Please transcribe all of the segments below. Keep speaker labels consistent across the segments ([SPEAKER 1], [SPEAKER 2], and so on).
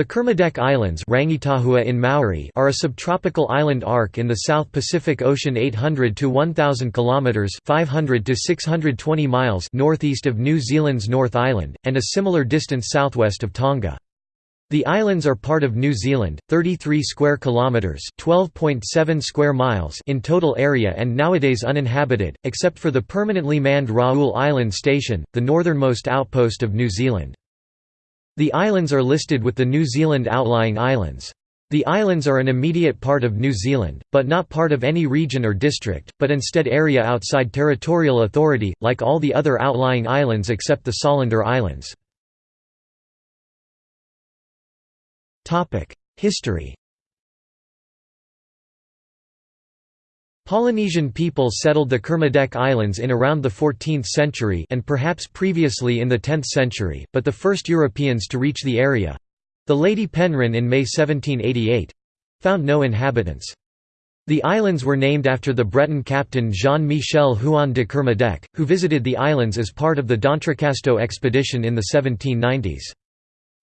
[SPEAKER 1] The Kermadec Islands in Maori are a subtropical island arc in the South Pacific Ocean 800 to 1000 kilometers 500 to 620 miles northeast of New Zealand's North Island and a similar distance southwest of Tonga. The islands are part of New Zealand, 33 square kilometers, 12.7 square miles in total area and nowadays uninhabited except for the permanently manned Raoul Island station, the northernmost outpost of New Zealand. The islands are listed with the New Zealand outlying islands. The islands are an immediate part of New Zealand, but not part of any region or district, but instead area outside territorial authority, like all the other outlying islands except the Solander Islands. History Polynesian people settled the Kermadec Islands in around the 14th century and perhaps previously in the 10th century, but the first Europeans to reach the area—the Lady Penrhyn in May 1788—found no inhabitants. The islands were named after the Breton captain Jean-Michel Huon de Kermadec, who visited the islands as part of the D'Entrecasteaux expedition in the 1790s.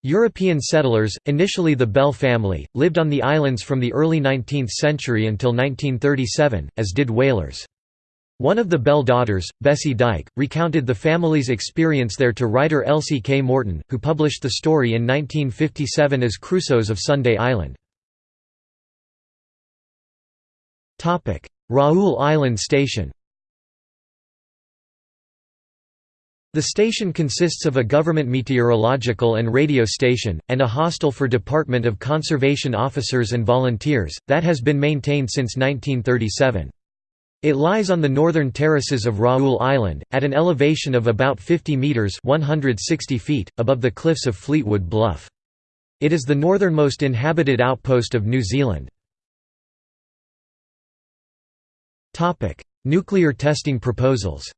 [SPEAKER 1] European settlers, initially the Bell family, lived on the islands from the early 19th century until 1937, as did whalers. One of the Bell daughters, Bessie Dyke, recounted the family's experience there to writer Elsie K. Morton, who published the story in 1957 as Crusoes of Sunday Island. Raoul Island Station The station consists of a government meteorological and radio station, and a hostel for Department of Conservation officers and volunteers, that has been maintained since 1937. It lies on the northern terraces of Raoul Island, at an elevation of about 50 metres 160 feet, above the cliffs of Fleetwood Bluff. It is the northernmost inhabited outpost of New Zealand. Nuclear testing proposals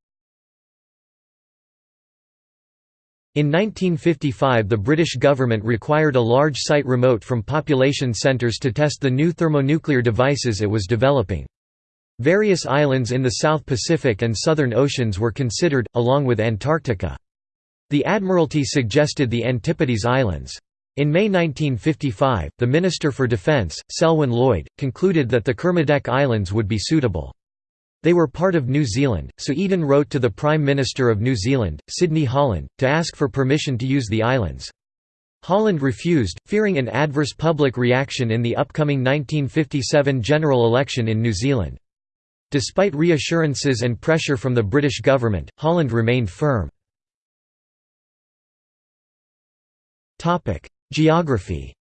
[SPEAKER 1] In 1955 the British government required a large site remote from population centres to test the new thermonuclear devices it was developing. Various islands in the South Pacific and Southern Oceans were considered, along with Antarctica. The Admiralty suggested the Antipodes Islands. In May 1955, the Minister for Defence, Selwyn Lloyd, concluded that the Kermadec Islands would be suitable. They were part of New Zealand, so Eden wrote to the Prime Minister of New Zealand, Sidney Holland, to ask for permission to use the islands. Holland refused, fearing an adverse public reaction in the upcoming 1957 general election in New Zealand. Despite reassurances and pressure from the British government, Holland remained firm. Geography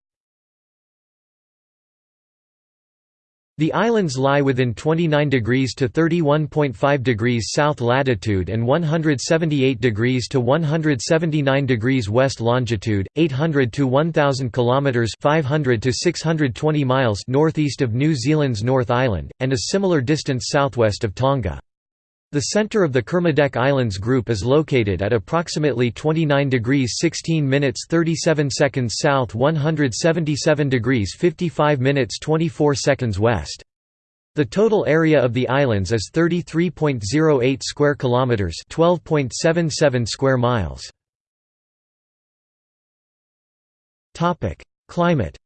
[SPEAKER 1] The islands lie within 29 degrees to 31.5 degrees south latitude and 178 degrees to 179 degrees west longitude, 800 to 1000 kilometers, 500 to 620 miles northeast of New Zealand's North Island and a similar distance southwest of Tonga. The center of the Kermadec Islands group is located at approximately 29 degrees 16 minutes 37 seconds south 177 degrees 55 minutes 24 seconds west. The total area of the islands is 33.08 square kilometers, 12.77 square miles. Topic: Climate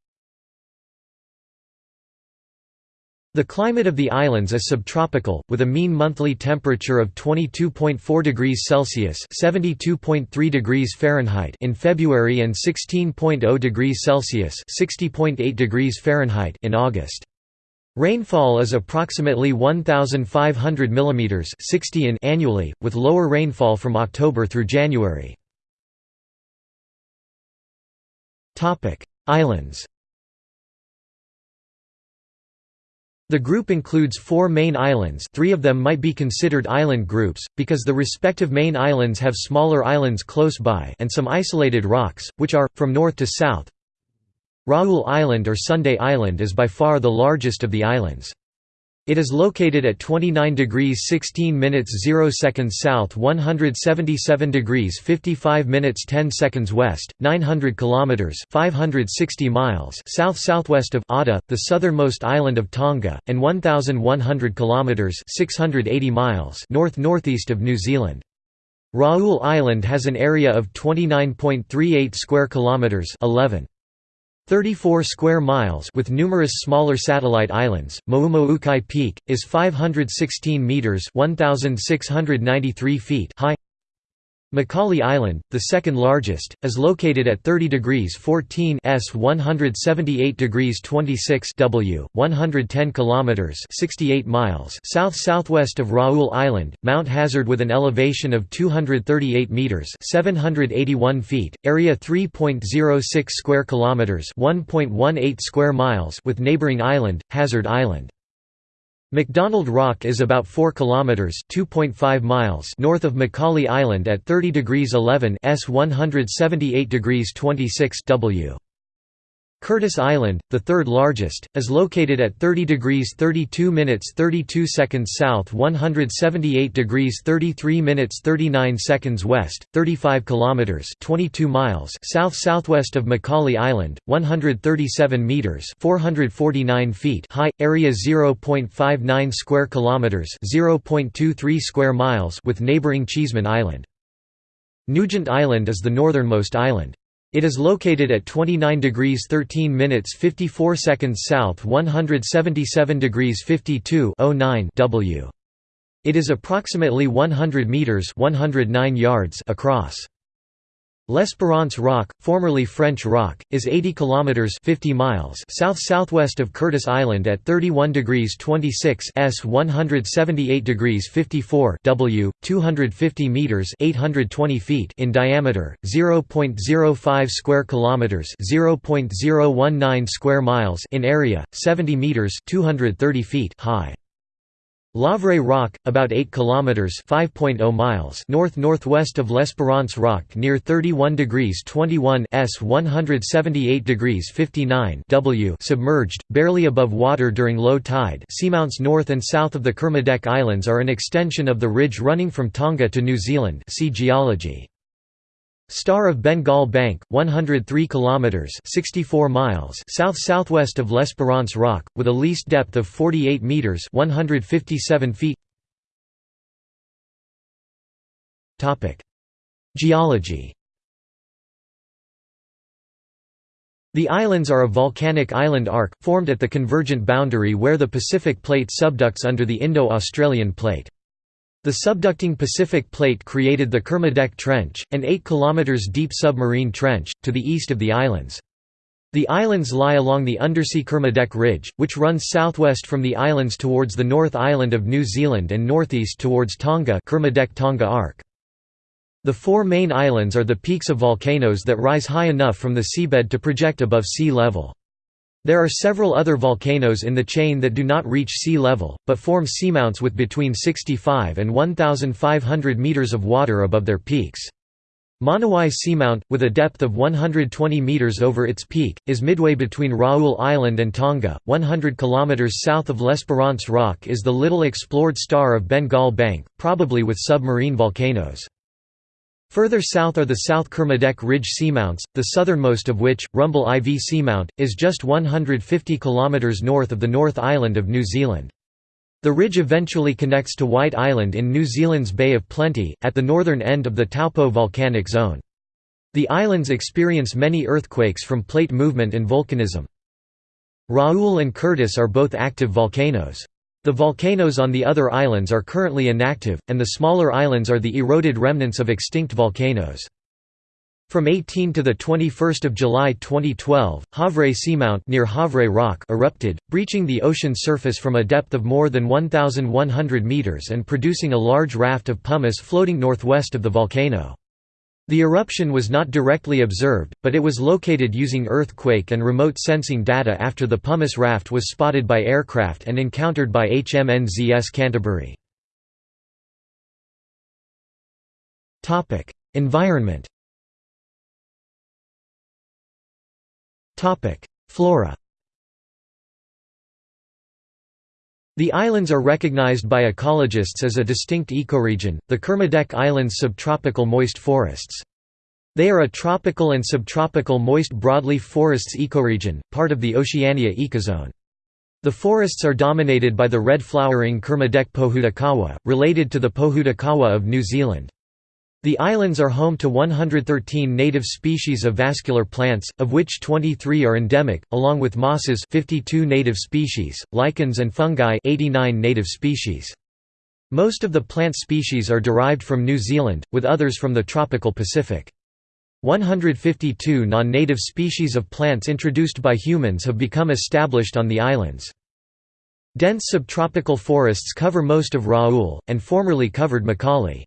[SPEAKER 1] The climate of the islands is subtropical, with a mean monthly temperature of 22.4 degrees Celsius (72.3 degrees Fahrenheit) in February and 16.0 degrees Celsius (60.8 degrees Fahrenheit) in August. Rainfall is approximately 1,500 mm 60 in annually, with lower rainfall from October through January. Islands The group includes four main islands three of them might be considered island groups, because the respective main islands have smaller islands close by and some isolated rocks, which are, from north to south. Raoul Island or Sunday Island is by far the largest of the islands. It is located at 29 degrees 16 minutes 0 seconds south 177 degrees 55 minutes 10 seconds west, 900 kilometers 560 miles south-southwest of Ata, the southernmost island of Tonga, and 1100 kilometers 680 miles north-northeast of New Zealand. Raoul Island has an area of 29.38 square kilometers 11 34 square miles with numerous smaller satellite islands. Moumoukai Peak is 516 meters (1693 feet) high. Macaulay Island, the second largest, is located at 30 degrees 14 s 178 degrees 26 w, 110 kilometers 68 miles south-southwest of Raoul Island, Mount Hazard with an elevation of 238 meters 781 feet, area 3.06 square kilometers 1.18 square miles with neighboring island, Hazard Island. McDonald Rock is about 4 kilometers (2.5 miles) north of Macaulay Island at 30 degrees 11 s 178 degrees 26 w. Curtis Island, the third largest, is located at 30 degrees 32 minutes 32 seconds south 178 degrees 33 minutes 39 seconds west, 35 kilometers 22 miles south-southwest of Macaulay Island, 137 meters 449 feet high, area 0.59 square kilometers 0.23 square miles with neighboring Cheeseman Island. Nugent Island is the northernmost island. It is located at 29 degrees 13 minutes 54 seconds south 177 degrees 52 w. It is approximately 100 meters 109 yards across. L'Espérance Rock, formerly French Rock, is 80 kilometers 50 miles south-southwest of Curtis Island at 31 degrees 26 s 178 degrees 54 w, 250 meters 820 feet in diameter, 0.05 square kilometers 0.019 square miles in area, 70 meters 230 feet high. Havre Rock, about 8 kilometers (5.0 miles) north-northwest of L'Espérance Rock near 31 degrees 21 s 178 degrees 59 w submerged, barely above water during low tide. Seamounts north and south of the Kermadec Islands are an extension of the ridge running from Tonga to New Zealand. See geology. Star of Bengal Bank, 103 kilometers (64 miles) south-southwest of L'Espérance Rock, with a least depth of 48 meters (157 feet). Topic: Geology. The islands are a volcanic island arc, formed at the convergent boundary where the Pacific Plate subducts under the Indo-Australian Plate. The subducting Pacific Plate created the Kermadec Trench, an 8 km deep submarine trench, to the east of the islands. The islands lie along the undersea Kermadec Ridge, which runs southwest from the islands towards the North Island of New Zealand and northeast towards Tonga Kermadec Tonga Arc. The four main islands are the peaks of volcanoes that rise high enough from the seabed to project above sea level. There are several other volcanoes in the chain that do not reach sea level, but form seamounts with between 65 and 1,500 meters of water above their peaks. Monowai Seamount, with a depth of 120 meters over its peak, is midway between Raoul Island and Tonga. 100 kilometers south of L'Espérance Rock is the little explored star of Bengal Bank, probably with submarine volcanoes. Further south are the South Kermadec Ridge seamounts, the southernmost of which, Rumble IV Seamount, is just 150 km north of the North Island of New Zealand. The ridge eventually connects to White Island in New Zealand's Bay of Plenty, at the northern end of the Taupo volcanic zone. The islands experience many earthquakes from plate movement and volcanism. Raoul and Curtis are both active volcanoes. The volcanoes on the other islands are currently inactive, and the smaller islands are the eroded remnants of extinct volcanoes. From 18 to 21 July 2012, Havre Seamount near Havre Rock erupted, breaching the ocean surface from a depth of more than 1,100 metres and producing a large raft of pumice floating northwest of the volcano. The eruption was not directly observed, but it was located using earthquake and remote sensing data after the pumice raft was spotted by aircraft and encountered by HMNZS Canterbury. Environment Flora The islands are recognized by ecologists as a distinct ecoregion, the Kermadec Islands subtropical moist forests. They are a tropical and subtropical moist broadleaf forests ecoregion, part of the Oceania ecozone. The forests are dominated by the red-flowering Kermadec pohutukawa, related to the pohutukawa of New Zealand. The islands are home to 113 native species of vascular plants, of which 23 are endemic, along with mosses 52 native species, lichens and fungi 89 native species. Most of the plant species are derived from New Zealand, with others from the tropical Pacific. 152 non-native species of plants introduced by humans have become established on the islands. Dense subtropical forests cover most of Raoul, and formerly covered Macaulay.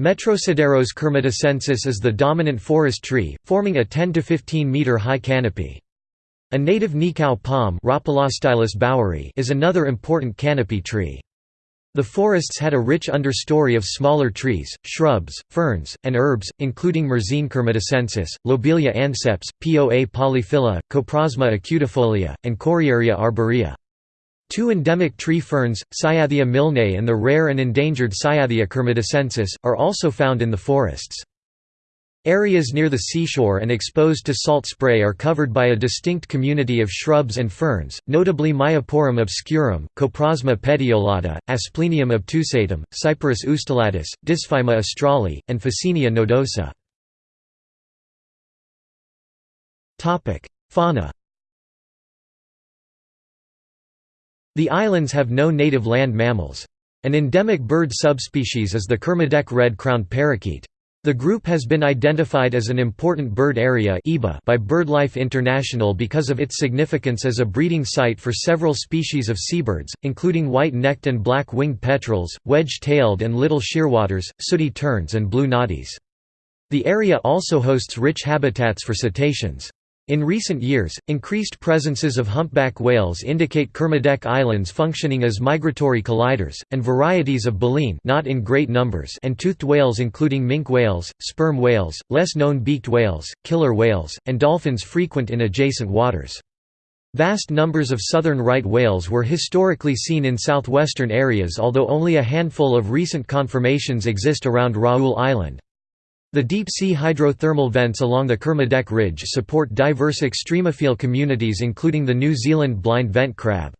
[SPEAKER 1] Metrosideros kermadecensis is the dominant forest tree, forming a 10 to 15 meter high canopy. A native nikau palm is another important canopy tree. The forests had a rich understory of smaller trees, shrubs, ferns, and herbs, including Myrsine kermadecensis, Lobelia anceps, Poa polyphylla, Coprosma acutifolia, and Coriaria arborea. Two endemic tree ferns, Cyathea milne and the rare and endangered Cyathea kermadecensis, are also found in the forests. Areas near the seashore and exposed to salt spray are covered by a distinct community of shrubs and ferns, notably Myoporum obscurum, Coprosma petiolata, Asplenium obtusatum, Cyperus ustulatus, Disphyma australe, and Ficinia nodosa. Fauna The islands have no native land mammals. An endemic bird subspecies is the Kermadec red-crowned parakeet. The group has been identified as an important bird area by BirdLife International because of its significance as a breeding site for several species of seabirds, including white-necked and black-winged petrels, wedge-tailed and little shearwaters, sooty terns and blue noddies. The area also hosts rich habitats for cetaceans. In recent years, increased presences of humpback whales indicate Kermadec Islands functioning as migratory colliders, and varieties of baleen not in great numbers and toothed whales including minke whales, sperm whales, less known beaked whales, killer whales, and dolphins frequent in adjacent waters. Vast numbers of southern right whales were historically seen in southwestern areas although only a handful of recent confirmations exist around Raoul Island. The deep-sea hydrothermal vents along the Kermadec Ridge support diverse extremophile communities including the New Zealand blind vent crab.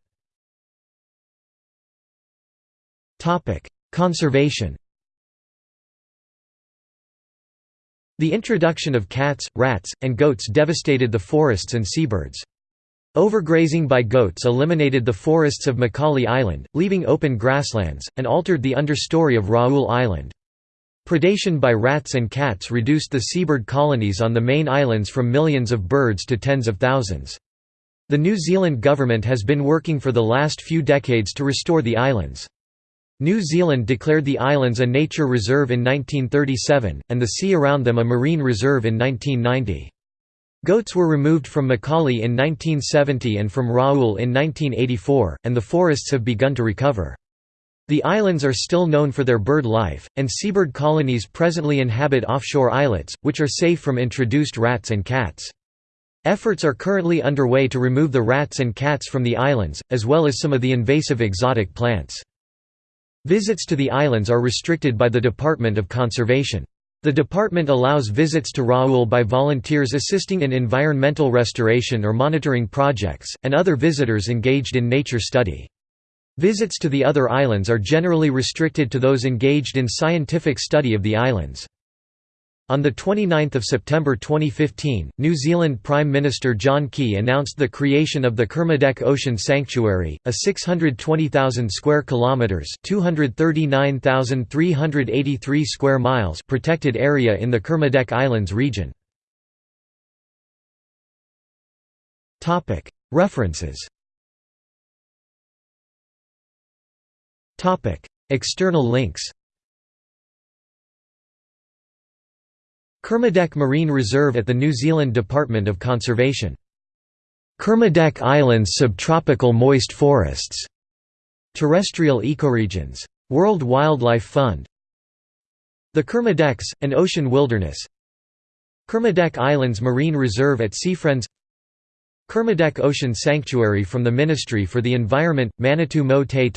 [SPEAKER 1] Conservation The introduction of cats, rats, and goats devastated the forests and seabirds. Overgrazing by goats eliminated the forests of Macaulay Island, leaving open grasslands, and altered the understory of Raoul Island. Predation by rats and cats reduced the seabird colonies on the main islands from millions of birds to tens of thousands. The New Zealand government has been working for the last few decades to restore the islands. New Zealand declared the islands a nature reserve in 1937, and the sea around them a marine reserve in 1990. Goats were removed from Macaulay in 1970 and from Raoul in 1984, and the forests have begun to recover. The islands are still known for their bird life, and seabird colonies presently inhabit offshore islets, which are safe from introduced rats and cats. Efforts are currently underway to remove the rats and cats from the islands, as well as some of the invasive exotic plants. Visits to the islands are restricted by the Department of Conservation. The department allows visits to Raoul by volunteers assisting in environmental restoration or monitoring projects, and other visitors engaged in nature study. Visits to the other islands are generally restricted to those engaged in scientific study of the islands. On 29 September 2015, New Zealand Prime Minister John Key announced the creation of the Kermadec Ocean Sanctuary, a 620,000 square kilometers (239,383 square miles) protected area in the Kermadec Islands region. Topic: External links Kermadec Marine Reserve at the New Zealand Department of Conservation. Kermadec Islands subtropical moist forests. Terrestrial ecoregions. World Wildlife Fund. The Kermadecs, an ocean wilderness. Kermadec Islands Marine Reserve at Seafriends Kermadec Ocean Sanctuary from the Ministry for the Environment, Manitou Mo Te